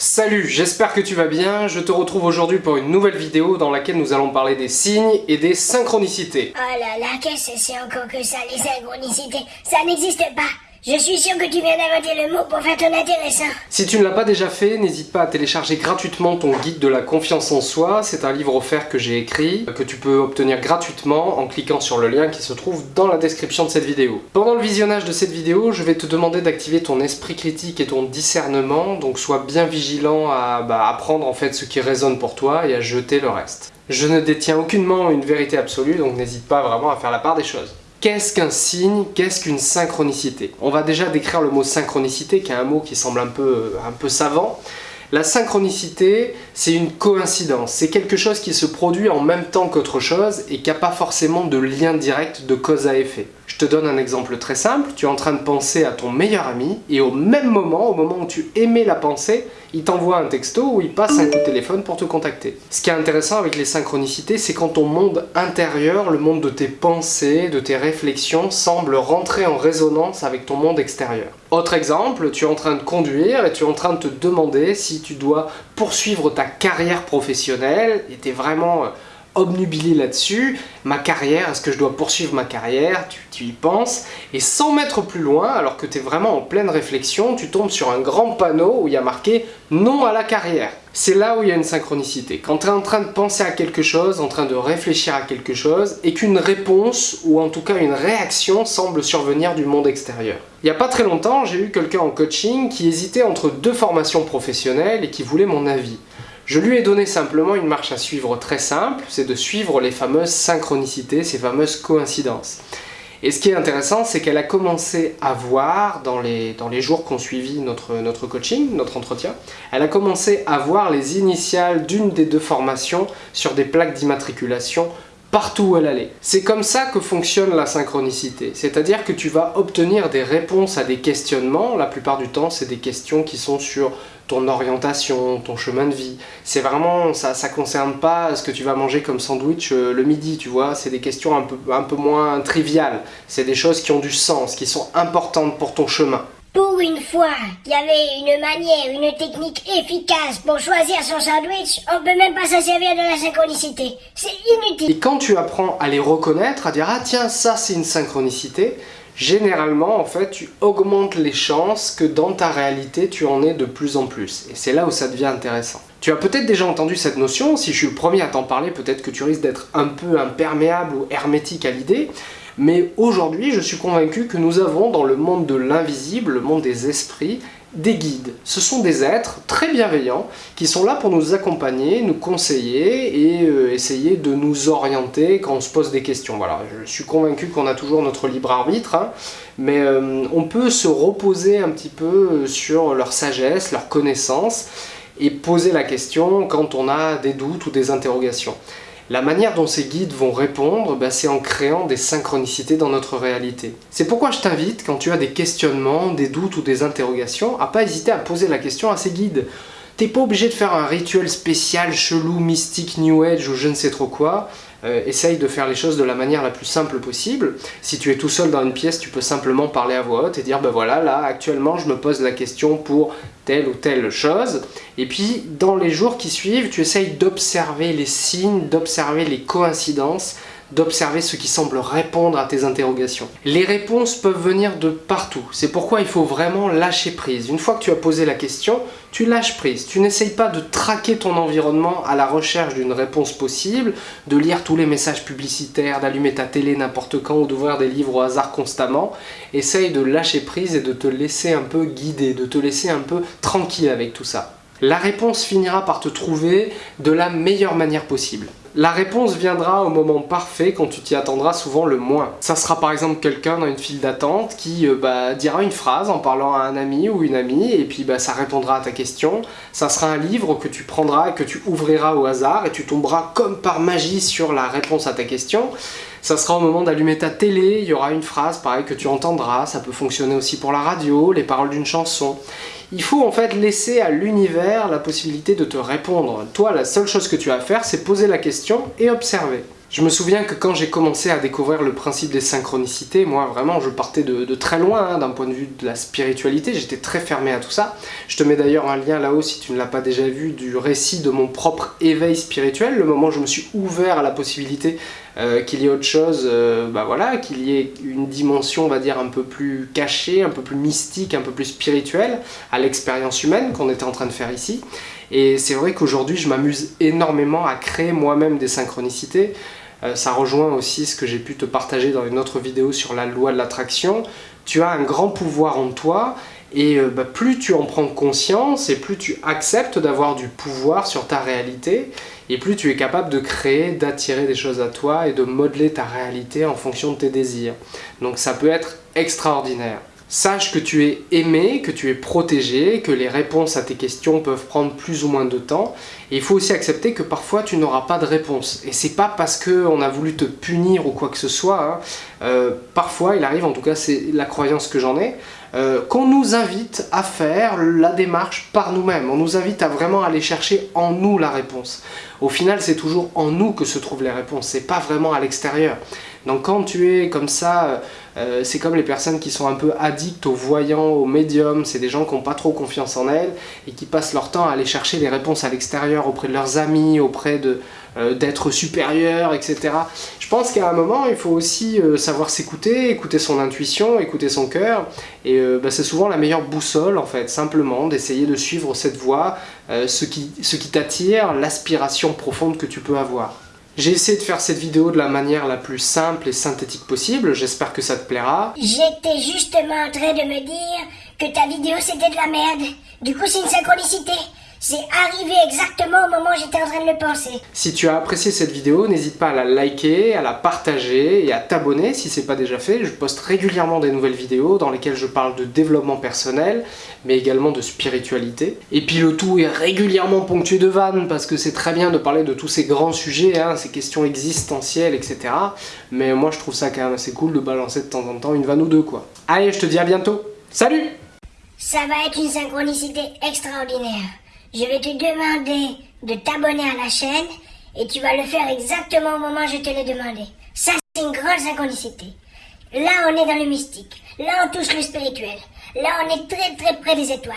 Salut, j'espère que tu vas bien, je te retrouve aujourd'hui pour une nouvelle vidéo dans laquelle nous allons parler des signes et des synchronicités. Oh là là, qu'est-ce que c'est encore que ça, les synchronicités Ça n'existe pas je suis sûr que tu viens d'inventer le mot pour faire ton intéressant. Si tu ne l'as pas déjà fait, n'hésite pas à télécharger gratuitement ton guide de la confiance en soi. C'est un livre offert que j'ai écrit, que tu peux obtenir gratuitement en cliquant sur le lien qui se trouve dans la description de cette vidéo. Pendant le visionnage de cette vidéo, je vais te demander d'activer ton esprit critique et ton discernement, donc sois bien vigilant à bah, apprendre en fait ce qui résonne pour toi et à jeter le reste. Je ne détiens aucunement une vérité absolue, donc n'hésite pas vraiment à faire la part des choses. Qu'est-ce qu'un signe? Qu'est-ce qu'une synchronicité? On va déjà décrire le mot synchronicité, qui est un mot qui semble un peu, un peu savant. La synchronicité, c'est une coïncidence. C'est quelque chose qui se produit en même temps qu'autre chose et qui n'a pas forcément de lien direct de cause à effet. Te donne un exemple très simple. Tu es en train de penser à ton meilleur ami et au même moment, au moment où tu aimais la pensée, il t'envoie un texto ou il passe un coup de téléphone pour te contacter. Ce qui est intéressant avec les synchronicités, c'est quand ton monde intérieur, le monde de tes pensées, de tes réflexions, semble rentrer en résonance avec ton monde extérieur. Autre exemple, tu es en train de conduire et tu es en train de te demander si tu dois poursuivre ta carrière professionnelle et tu es vraiment euh, obnubilé là-dessus, ma carrière, est-ce que je dois poursuivre ma carrière, tu, y penses, et sans mettre plus loin, alors que tu es vraiment en pleine réflexion, tu tombes sur un grand panneau où il y a marqué « Non à la carrière ». C'est là où il y a une synchronicité. Quand tu es en train de penser à quelque chose, en train de réfléchir à quelque chose, et qu'une réponse, ou en tout cas une réaction, semble survenir du monde extérieur. Il n'y a pas très longtemps, j'ai eu quelqu'un en coaching qui hésitait entre deux formations professionnelles et qui voulait mon avis. Je lui ai donné simplement une marche à suivre très simple, c'est de suivre les fameuses synchronicités, ces fameuses coïncidences. Et ce qui est intéressant, c'est qu'elle a commencé à voir, dans les, jours qu'on suivi notre, notre coaching, notre entretien, elle a commencé à voir les initiales d'une des deux formations sur des plaques d'immatriculation partout où elle allait. C'est comme ça que fonctionne la synchronicité, c'est-à-dire que tu vas obtenir des réponses à des questionnements, la plupart du temps c'est des questions qui sont sur ton orientation, ton chemin de vie. C'est vraiment, ça ça concerne pas ce que tu vas manger comme sandwich euh, le midi, tu vois, c'est des questions un peu, un peu moins triviales, c'est des choses qui ont du sens, qui sont importantes pour ton chemin. Pour une fois, il y avait une manière, une technique efficace pour choisir son sandwich, on peut même pas se servir de la synchronicité. C'est inutile. Et quand tu apprends à les reconnaître, à dire ah tiens ça c'est une synchronicité, généralement, en fait, tu augmentes les chances que dans ta réalité, tu en aies de plus en plus. Et c'est là où ça devient intéressant. Tu as peut-être déjà entendu cette notion, si je suis le premier à t'en parler, peut-être que tu risques d'être un peu imperméable ou hermétique à l'idée, mais aujourd'hui, je suis convaincu que nous avons dans le monde de l'invisible, le monde des esprits, des guides. Ce sont des êtres très bienveillants qui sont là pour nous accompagner, nous conseiller et euh, essayer de nous orienter quand on se pose des questions. Voilà, je suis convaincu qu'on a toujours notre libre arbitre, hein, mais euh, on peut se reposer un petit peu sur leur sagesse, leur connaissance et poser la question quand on a des doutes ou des interrogations. La manière dont ces guides vont répondre, bah, c'est en créant des synchronicités dans notre réalité. C'est pourquoi je t'invite, quand tu as des questionnements, des doutes ou des interrogations, à pas hésiter à poser la question à ces guides. T'es pas obligé de faire un rituel spécial, chelou, mystique, new age ou je ne sais trop quoi. Euh, essaye de faire les choses de la manière la plus simple possible. Si tu es tout seul dans une pièce, tu peux simplement parler à voix haute et dire ben voilà, là actuellement je me pose la question pour telle ou telle chose. Et puis dans les jours qui suivent, tu essayes d'observer les signes, d'observer les coïncidences, d'observer ce qui semble répondre à tes interrogations. Les réponses peuvent venir de partout, c'est pourquoi il faut vraiment lâcher prise. Une fois que tu as posé la question, tu lâches prise. Tu n'essayes pas de traquer ton environnement à la recherche d'une réponse possible, de lire tous les messages publicitaires, d'allumer ta télé n'importe quand ou d'ouvrir des livres au hasard constamment. Essaye de lâcher prise et de te laisser un peu guider, de te laisser un peu tranquille avec tout ça. La réponse finira par te trouver de la meilleure manière possible. La réponse viendra au moment parfait quand tu t'y attendras souvent le moins. Ça sera par exemple quelqu'un dans une file d'attente qui euh, bah, dira une phrase en parlant à un ami ou une amie et puis bah, ça répondra à ta question. Ça sera un livre que tu prendras et que tu ouvriras au hasard et tu tomberas comme par magie sur la réponse à ta question. Ça sera au moment d'allumer ta télé, il y aura une phrase pareil que tu entendras, ça peut fonctionner aussi pour la radio, les paroles d'une chanson. Il faut en fait laisser à l'univers la possibilité de te répondre. Toi, la seule chose que tu as à faire, c'est poser la question et observer. Je me souviens que quand j'ai commencé à découvrir le principe des synchronicités, moi vraiment je partais de, très loin hein, d'un point de vue de la spiritualité, j'étais très fermé à tout ça. Je te mets d'ailleurs un lien là-haut si tu ne l'as pas déjà vu du récit de mon propre éveil spirituel, le moment où je me suis ouvert à la possibilité euh, qu'il y ait autre chose, euh, bah voilà, qu'il y ait une dimension on va dire un peu plus cachée, un peu plus mystique, un peu plus spirituelle à l'expérience humaine qu'on était en train de faire ici. Et c'est vrai qu'aujourd'hui je m'amuse énormément à créer moi-même des synchronicités, euh, ça rejoint aussi ce que j'ai pu te partager dans une autre vidéo sur la loi de l'attraction. Tu as un grand pouvoir en toi et euh, bah, plus tu en prends conscience et plus tu acceptes d'avoir du pouvoir sur ta réalité et plus tu es capable de créer, d'attirer des choses à toi et de modeler ta réalité en fonction de tes désirs. Donc ça peut être extraordinaire. Sache que tu es aimé, que tu es protégé, que les réponses à tes questions peuvent prendre plus ou moins de temps. Et il faut aussi accepter que parfois tu n'auras pas de réponse. Et c'est pas parce qu'on a voulu te punir ou quoi que ce soit. Hein. Euh, parfois, il arrive, en tout cas c'est la croyance que j'en ai, euh, qu'on nous invite à faire la démarche par nous-mêmes. On nous invite à vraiment aller chercher en nous la réponse. Au final, c'est toujours en nous que se trouvent les réponses, c'est pas vraiment à l'extérieur. Donc quand tu es comme ça, euh, c'est comme les personnes qui sont un peu addictes aux voyants, aux médiums, c'est des gens qui n'ont pas trop confiance en elles et qui passent leur temps à aller chercher les réponses à l'extérieur, auprès de leurs amis, auprès de euh, d'être supérieurs, etc. Je pense qu'à un moment, il faut aussi euh, savoir s'écouter, écouter son intuition, écouter son cœur, et bah, c'est souvent la meilleure boussole en fait, simplement d'essayer de suivre cette voie, ce qui, ce qui t'attire, l'aspiration profonde que tu peux avoir. J'ai essayé de faire cette vidéo de la manière la plus simple et synthétique possible, j'espère que ça te plaira. J'étais justement en train de me dire que ta vidéo c'était de la merde. Du coup c'est une synchronicité. C'est arrivé exactement au moment où j'étais en train de le penser. Si tu as apprécié cette vidéo, n'hésite pas à la liker, à la partager et à t'abonner si ce n'est pas déjà fait. Je poste régulièrement des nouvelles vidéos dans lesquelles je parle de développement personnel, mais également de spiritualité. Et puis le tout est régulièrement ponctué de vannes, parce que c'est très bien de parler de tous ces grands sujets, hein, ces questions existentielles, etc. Mais moi je trouve ça quand même assez cool de balancer de temps en temps une vanne ou deux, quoi. Allez, je te dis à bientôt Salut Ça va être une synchronicité extraordinaire je vais te demander de t'abonner à la chaîne et tu vas le faire exactement au moment où je te l'ai demandé. Ça, c'est une grande synchronicité. Là, on est dans le mystique. Là, on touche le spirituel. Là, on est très très près des étoiles.